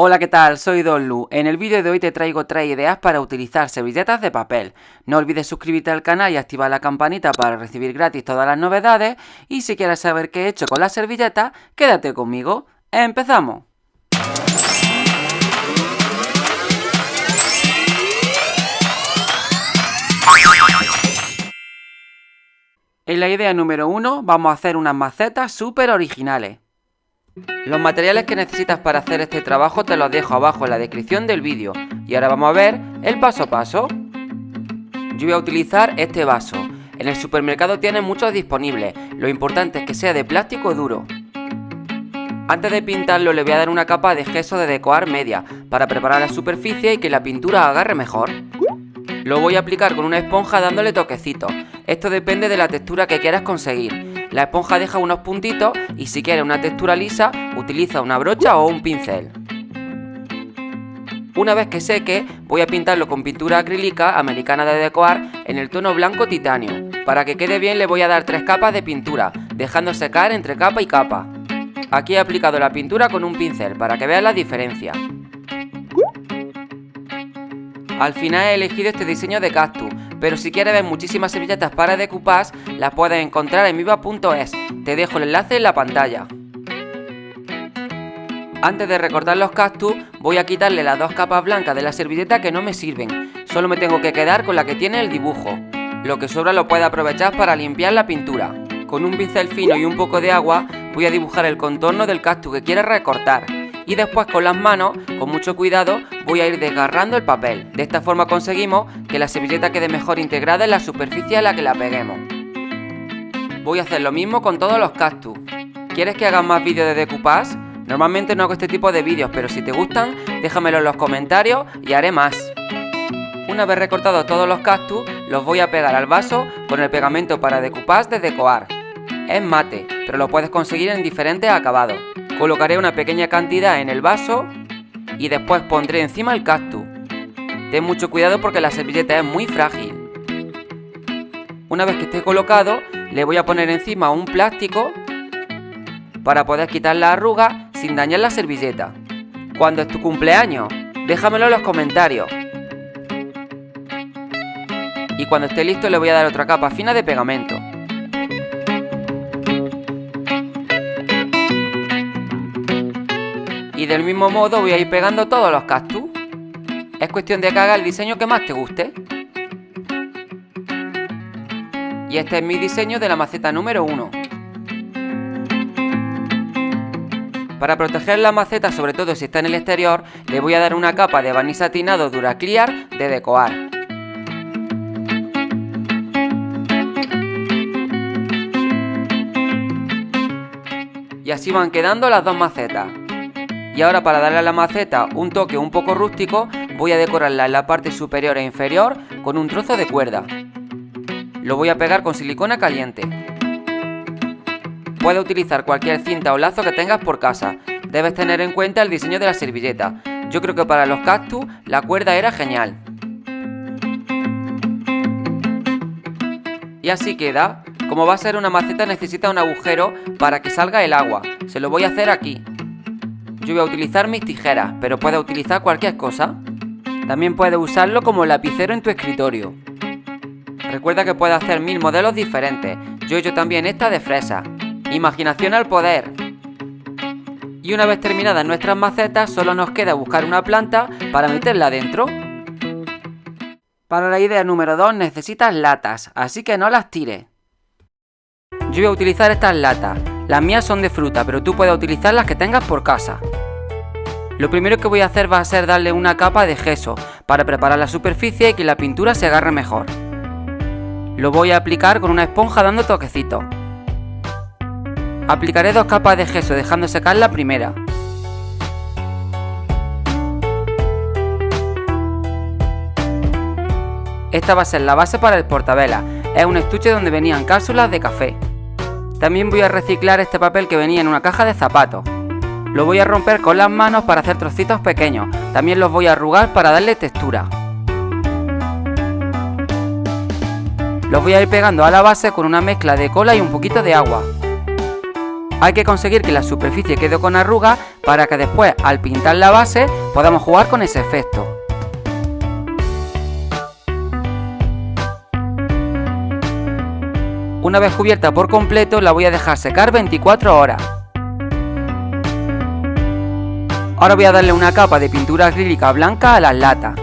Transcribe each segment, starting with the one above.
Hola, ¿qué tal? Soy Don Lu. En el vídeo de hoy te traigo tres ideas para utilizar servilletas de papel. No olvides suscribirte al canal y activar la campanita para recibir gratis todas las novedades. Y si quieres saber qué he hecho con las servilletas, quédate conmigo. ¡Empezamos! En la idea número 1 vamos a hacer unas macetas súper originales. Los materiales que necesitas para hacer este trabajo te los dejo abajo en la descripción del vídeo. Y ahora vamos a ver el paso a paso. Yo voy a utilizar este vaso. En el supermercado tienen muchos disponibles. Lo importante es que sea de plástico duro. Antes de pintarlo le voy a dar una capa de gesso de decorar media para preparar la superficie y que la pintura agarre mejor. Lo voy a aplicar con una esponja dándole toquecitos. Esto depende de la textura que quieras conseguir. La esponja deja unos puntitos y si quieres una textura lisa, utiliza una brocha o un pincel. Una vez que seque, voy a pintarlo con pintura acrílica americana de decorar en el tono blanco titanio. Para que quede bien le voy a dar tres capas de pintura, dejando secar entre capa y capa. Aquí he aplicado la pintura con un pincel para que veas la diferencia. Al final he elegido este diseño de cactus, pero si quieres ver muchísimas servilletas para decoupage, las puedes encontrar en viva.es. Te dejo el enlace en la pantalla. Antes de recortar los cactus, voy a quitarle las dos capas blancas de la servilleta que no me sirven. Solo me tengo que quedar con la que tiene el dibujo. Lo que sobra lo puedes aprovechar para limpiar la pintura. Con un pincel fino y un poco de agua, voy a dibujar el contorno del cactus que quieres recortar y después con las manos, con mucho cuidado, voy a ir desgarrando el papel. De esta forma conseguimos que la servilleta quede mejor integrada en la superficie a la que la peguemos. Voy a hacer lo mismo con todos los cactus. ¿Quieres que haga más vídeos de decoupage? Normalmente no hago este tipo de vídeos, pero si te gustan, déjamelo en los comentarios y haré más. Una vez recortados todos los cactus, los voy a pegar al vaso con el pegamento para decoupage de Decoar. Es mate, pero lo puedes conseguir en diferentes acabados. Colocaré una pequeña cantidad en el vaso y después pondré encima el cactus. Ten mucho cuidado porque la servilleta es muy frágil. Una vez que esté colocado, le voy a poner encima un plástico para poder quitar la arruga sin dañar la servilleta. Cuando es tu cumpleaños, déjamelo en los comentarios. Y cuando esté listo le voy a dar otra capa fina de pegamento. Y del mismo modo voy a ir pegando todos los cactus. Es cuestión de que haga el diseño que más te guste. Y este es mi diseño de la maceta número 1. Para proteger la maceta, sobre todo si está en el exterior, le voy a dar una capa de barniz satinado Duraclear de Decoar. Y así van quedando las dos macetas. Y ahora para darle a la maceta un toque un poco rústico, voy a decorarla en la parte superior e inferior con un trozo de cuerda. Lo voy a pegar con silicona caliente. Puedes utilizar cualquier cinta o lazo que tengas por casa. Debes tener en cuenta el diseño de la servilleta. Yo creo que para los cactus la cuerda era genial. Y así queda. Como va a ser una maceta necesita un agujero para que salga el agua. Se lo voy a hacer aquí. Yo voy a utilizar mis tijeras, pero puedes utilizar cualquier cosa. También puedes usarlo como lapicero en tu escritorio. Recuerda que puedes hacer mil modelos diferentes. Yo he hecho también esta de fresa. Imaginación al poder. Y una vez terminadas nuestras macetas, solo nos queda buscar una planta para meterla dentro. Para la idea número 2 necesitas latas, así que no las tires. Yo voy a utilizar estas latas. Las mías son de fruta, pero tú puedes utilizar las que tengas por casa. Lo primero que voy a hacer va a ser darle una capa de gesso para preparar la superficie y que la pintura se agarre mejor. Lo voy a aplicar con una esponja dando toquecitos. Aplicaré dos capas de gesso dejando secar la primera. Esta va a ser la base para el portabela. Es un estuche donde venían cápsulas de café. También voy a reciclar este papel que venía en una caja de zapatos. Lo voy a romper con las manos para hacer trocitos pequeños. También los voy a arrugar para darle textura. Los voy a ir pegando a la base con una mezcla de cola y un poquito de agua. Hay que conseguir que la superficie quede con arrugas para que después al pintar la base podamos jugar con ese efecto. Una vez cubierta por completo la voy a dejar secar 24 horas. Ahora voy a darle una capa de pintura acrílica blanca a las latas.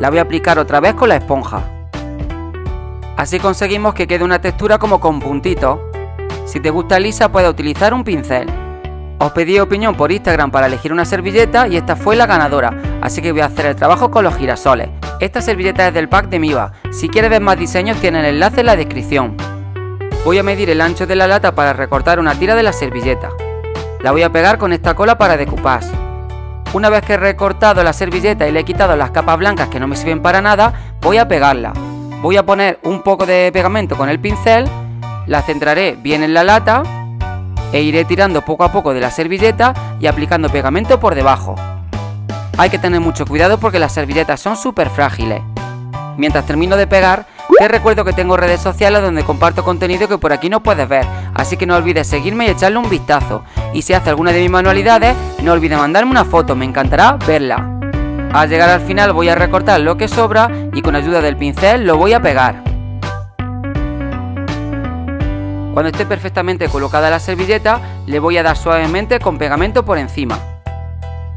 La voy a aplicar otra vez con la esponja. Así conseguimos que quede una textura como con puntitos. Si te gusta lisa puedes utilizar un pincel. Os pedí opinión por Instagram para elegir una servilleta y esta fue la ganadora, así que voy a hacer el trabajo con los girasoles. Esta servilleta es del pack de Miva, si quieres ver más diseños tiene el enlace en la descripción. Voy a medir el ancho de la lata para recortar una tira de la servilleta. La voy a pegar con esta cola para decoupage. Una vez que he recortado la servilleta y le he quitado las capas blancas que no me sirven para nada, voy a pegarla. Voy a poner un poco de pegamento con el pincel, la centraré bien en la lata e iré tirando poco a poco de la servilleta y aplicando pegamento por debajo. Hay que tener mucho cuidado porque las servilletas son súper frágiles. Mientras termino de pegar, te recuerdo que tengo redes sociales donde comparto contenido que por aquí no puedes ver, así que no olvides seguirme y echarle un vistazo. Y si haces alguna de mis manualidades, no olvides mandarme una foto, me encantará verla. Al llegar al final voy a recortar lo que sobra y con ayuda del pincel lo voy a pegar. Cuando esté perfectamente colocada la servilleta, le voy a dar suavemente con pegamento por encima.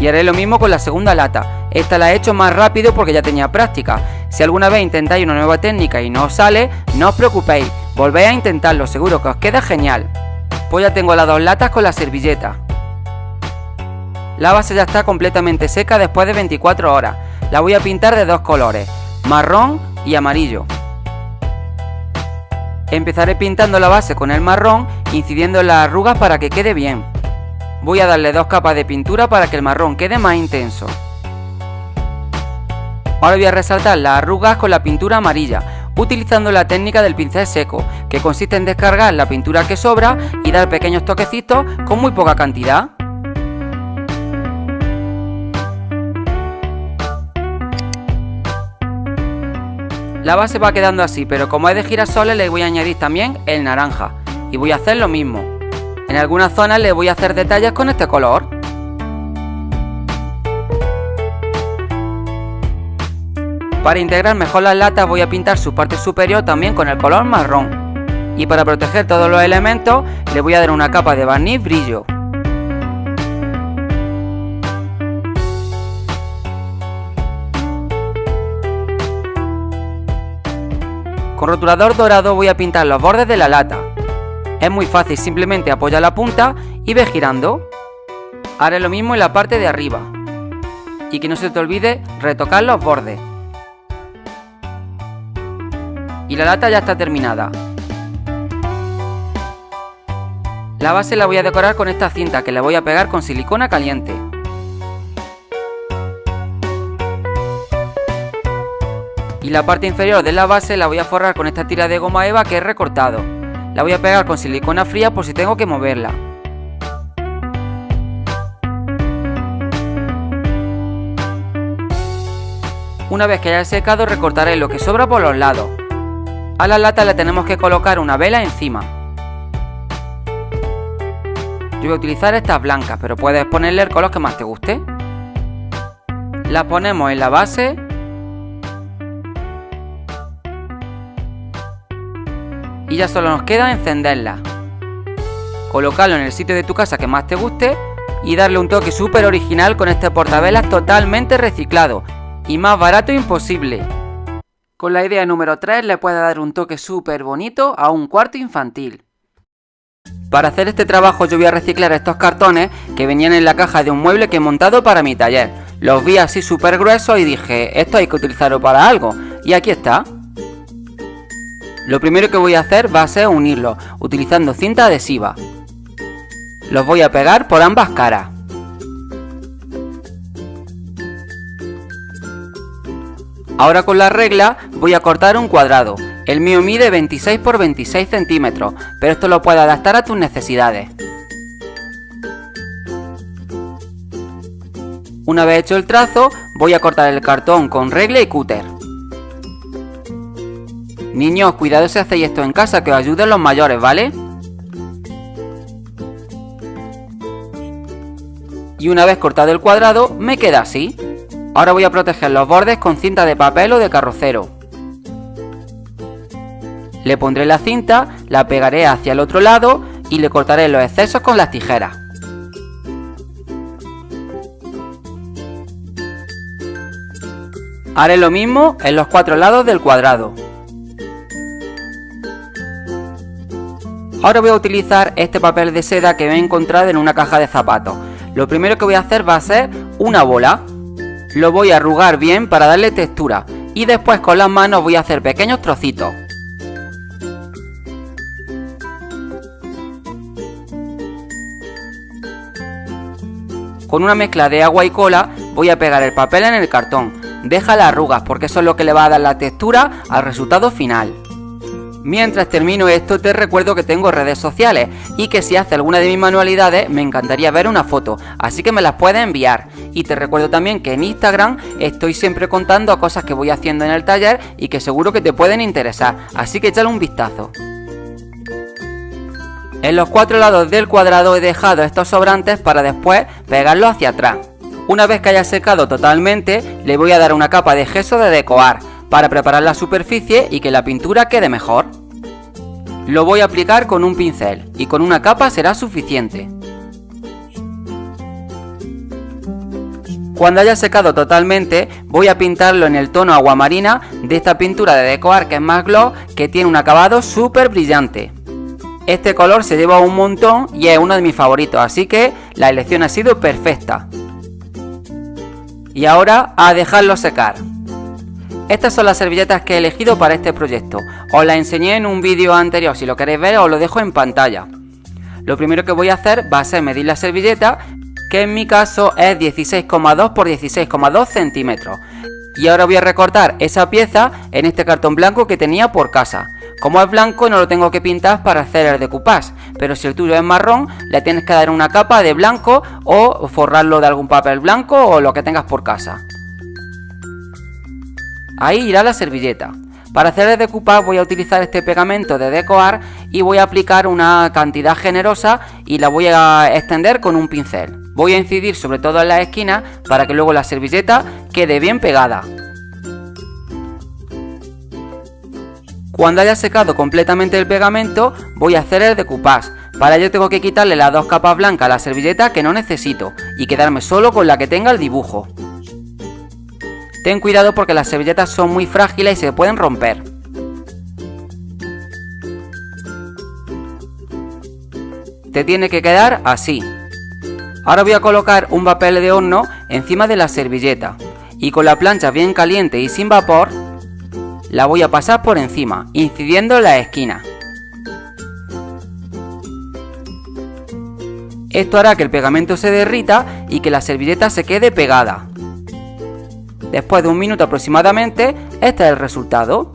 Y haré lo mismo con la segunda lata. Esta la he hecho más rápido porque ya tenía práctica. Si alguna vez intentáis una nueva técnica y no os sale, no os preocupéis, volvéis a intentarlo, seguro que os queda genial. Pues ya tengo las dos latas con la servilleta. La base ya está completamente seca después de 24 horas. La voy a pintar de dos colores, marrón y amarillo. Empezaré pintando la base con el marrón, incidiendo en las arrugas para que quede bien. Voy a darle dos capas de pintura para que el marrón quede más intenso. Ahora voy a resaltar las arrugas con la pintura amarilla, utilizando la técnica del pincel seco, que consiste en descargar la pintura que sobra y dar pequeños toquecitos con muy poca cantidad. La base va quedando así, pero como es de girasoles le voy a añadir también el naranja. Y voy a hacer lo mismo. En algunas zonas le voy a hacer detalles con este color. Para integrar mejor las latas voy a pintar su parte superior también con el color marrón. Y para proteger todos los elementos le voy a dar una capa de barniz brillo. Con rotulador dorado voy a pintar los bordes de la lata. Es muy fácil, simplemente apoya la punta y ve girando. Haré lo mismo en la parte de arriba. Y que no se te olvide retocar los bordes. Y la lata ya está terminada. La base la voy a decorar con esta cinta que la voy a pegar con silicona caliente. y la parte inferior de la base la voy a forrar con esta tira de goma eva que he recortado. La voy a pegar con silicona fría por si tengo que moverla. Una vez que haya secado recortaré lo que sobra por los lados. A la lata le tenemos que colocar una vela encima. Yo voy a utilizar estas blancas, pero puedes ponerle el color que más te guste. Las ponemos en la base y ya solo nos queda encenderla. Colocarlo en el sitio de tu casa que más te guste y darle un toque súper original con este portavelas totalmente reciclado y más barato imposible. Con la idea número 3 le puede dar un toque súper bonito a un cuarto infantil. Para hacer este trabajo yo voy a reciclar estos cartones que venían en la caja de un mueble que he montado para mi taller. Los vi así súper gruesos y dije, esto hay que utilizarlo para algo. Y aquí está. Lo primero que voy a hacer va a ser unirlos, utilizando cinta adhesiva. Los voy a pegar por ambas caras. Ahora con la regla voy a cortar un cuadrado. El mío mide 26 por 26 centímetros, pero esto lo puedes adaptar a tus necesidades. Una vez hecho el trazo, voy a cortar el cartón con regla y cúter. Niños, cuidado si hacéis esto en casa, que os ayuden los mayores, ¿vale? Y una vez cortado el cuadrado, me queda así. Ahora voy a proteger los bordes con cinta de papel o de carrocero. Le pondré la cinta, la pegaré hacia el otro lado y le cortaré los excesos con las tijeras. Haré lo mismo en los cuatro lados del cuadrado. Ahora voy a utilizar este papel de seda que me he encontrado en una caja de zapatos. Lo primero que voy a hacer va a ser una bola. Lo voy a arrugar bien para darle textura y después con las manos voy a hacer pequeños trocitos. Con una mezcla de agua y cola voy a pegar el papel en el cartón. Deja las arrugas porque eso es lo que le va a dar la textura al resultado final. Mientras termino esto te recuerdo que tengo redes sociales y que si haces alguna de mis manualidades me encantaría ver una foto, así que me las puedes enviar. Y te recuerdo también que en Instagram estoy siempre contando cosas que voy haciendo en el taller y que seguro que te pueden interesar, así que échale un vistazo. En los cuatro lados del cuadrado he dejado estos sobrantes para después pegarlos hacia atrás. Una vez que haya secado totalmente, le voy a dar una capa de gesso de decoar para preparar la superficie y que la pintura quede mejor. Lo voy a aplicar con un pincel y con una capa será suficiente. Cuando haya secado totalmente voy a pintarlo en el tono aguamarina de esta pintura de decoar que es más que tiene un acabado súper brillante. Este color se lleva un montón y es uno de mis favoritos, así que la elección ha sido perfecta. Y ahora a dejarlo secar. Estas son las servilletas que he elegido para este proyecto. Os las enseñé en un vídeo anterior, si lo queréis ver os lo dejo en pantalla. Lo primero que voy a hacer va a ser medir la servilleta, que en mi caso es 16,2 por 16,2 centímetros. Y ahora voy a recortar esa pieza en este cartón blanco que tenía por casa. Como es blanco no lo tengo que pintar para hacer el decoupage, pero si el tuyo es marrón le tienes que dar una capa de blanco o forrarlo de algún papel blanco o lo que tengas por casa. Ahí irá la servilleta. Para hacer el decoupage voy a utilizar este pegamento de decoar y voy a aplicar una cantidad generosa y la voy a extender con un pincel. Voy a incidir sobre todo en las esquinas para que luego la servilleta quede bien pegada. Cuando haya secado completamente el pegamento voy a hacer el decoupage. Para ello tengo que quitarle las dos capas blancas a la servilleta que no necesito y quedarme solo con la que tenga el dibujo. Ten cuidado porque las servilletas son muy frágiles y se pueden romper. Te tiene que quedar así. Ahora voy a colocar un papel de horno encima de la servilleta y con la plancha bien caliente y sin vapor la voy a pasar por encima, incidiendo en la esquina. Esto hará que el pegamento se derrita y que la servilleta se quede pegada. Después de un minuto aproximadamente, este es el resultado.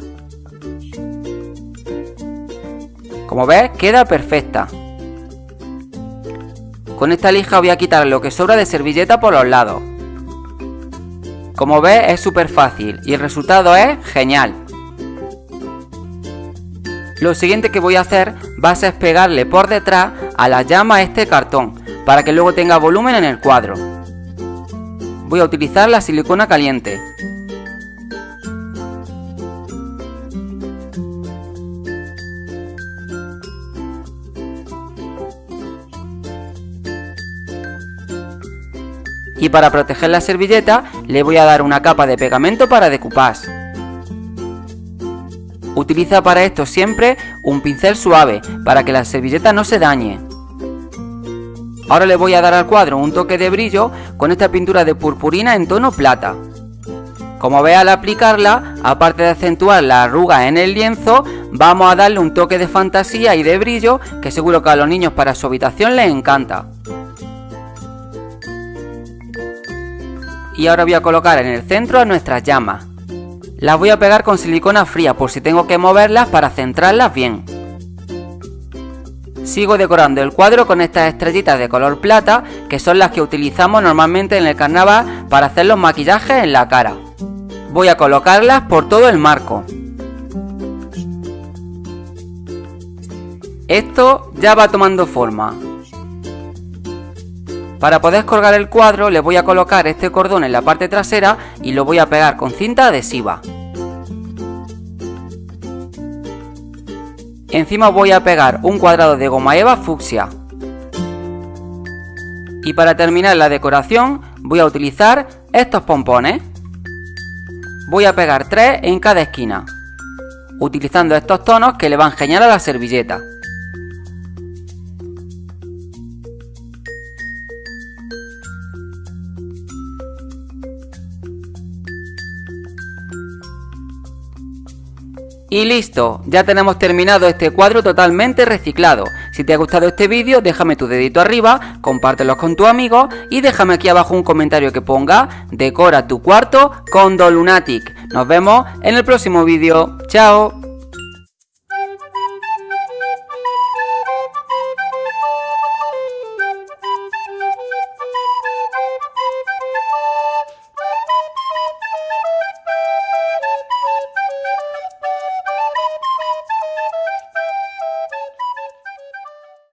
Como ves, queda perfecta. Con esta lija voy a quitar lo que sobra de servilleta por los lados. Como ves, es súper fácil y el resultado es genial. Lo siguiente que voy a hacer va a ser pegarle por detrás a la llama este cartón, para que luego tenga volumen en el cuadro voy a utilizar la silicona caliente. Y para proteger la servilleta le voy a dar una capa de pegamento para decoupage. Utiliza para esto siempre un pincel suave para que la servilleta no se dañe. Ahora le voy a dar al cuadro un toque de brillo con esta pintura de purpurina en tono plata. Como ve al aplicarla, aparte de acentuar la arruga en el lienzo, vamos a darle un toque de fantasía y de brillo que seguro que a los niños para su habitación les encanta. Y ahora voy a colocar en el centro a nuestras llamas. Las voy a pegar con silicona fría por si tengo que moverlas para centrarlas bien. Sigo decorando el cuadro con estas estrellitas de color plata, que son las que utilizamos normalmente en el carnaval para hacer los maquillajes en la cara. Voy a colocarlas por todo el marco. Esto ya va tomando forma. Para poder colgar el cuadro le voy a colocar este cordón en la parte trasera y lo voy a pegar con cinta adhesiva. Encima voy a pegar un cuadrado de goma eva fucsia. Y para terminar la decoración voy a utilizar estos pompones. Voy a pegar tres en cada esquina, utilizando estos tonos que le van genial a la servilleta. Y listo, ya tenemos terminado este cuadro totalmente reciclado. Si te ha gustado este vídeo, déjame tu dedito arriba, compártelo con tu amigo y déjame aquí abajo un comentario que ponga Decora tu cuarto con Dolunatic. Nos vemos en el próximo vídeo. ¡Chao!